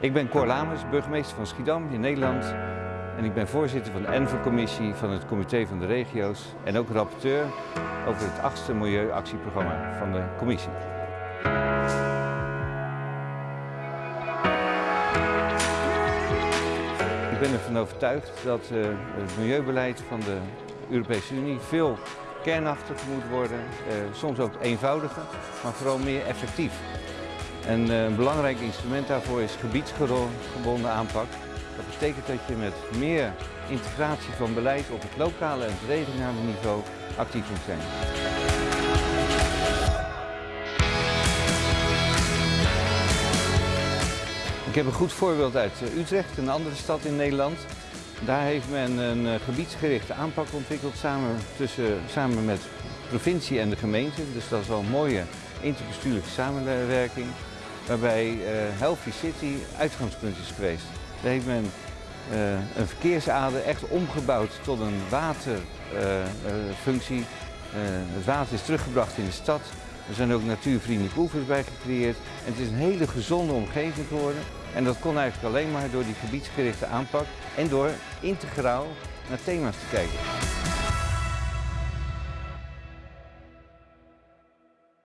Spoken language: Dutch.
Ik ben Cor Lamers, burgemeester van Schiedam in Nederland. En ik ben voorzitter van de ENVE-commissie van het Comité van de Regio's en ook rapporteur over het achtste milieuactieprogramma van de commissie. Ik ben ervan overtuigd dat uh, het milieubeleid van de Europese Unie veel kernachtiger moet worden, uh, soms ook eenvoudiger, maar vooral meer effectief. En uh, een belangrijk instrument daarvoor is gebiedsgebonden aanpak. Dat betekent dat je met meer integratie van beleid op het lokale en het regionale niveau actief moet zijn. Ik heb een goed voorbeeld uit Utrecht, een andere stad in Nederland. Daar heeft men een gebiedsgerichte aanpak ontwikkeld samen, tussen, samen met provincie en de gemeente. Dus dat is wel een mooie interbestuurlijke samenwerking. Waarbij uh, Healthy City uitgangspunt is geweest. Daar heeft men uh, een verkeersader echt omgebouwd tot een waterfunctie. Uh, het water is teruggebracht in de stad. Er zijn ook natuurvriendelijke oevers bij gecreëerd. En het is een hele gezonde omgeving geworden. En dat kon eigenlijk alleen maar door die gebiedsgerichte aanpak en door integraal naar thema's te kijken.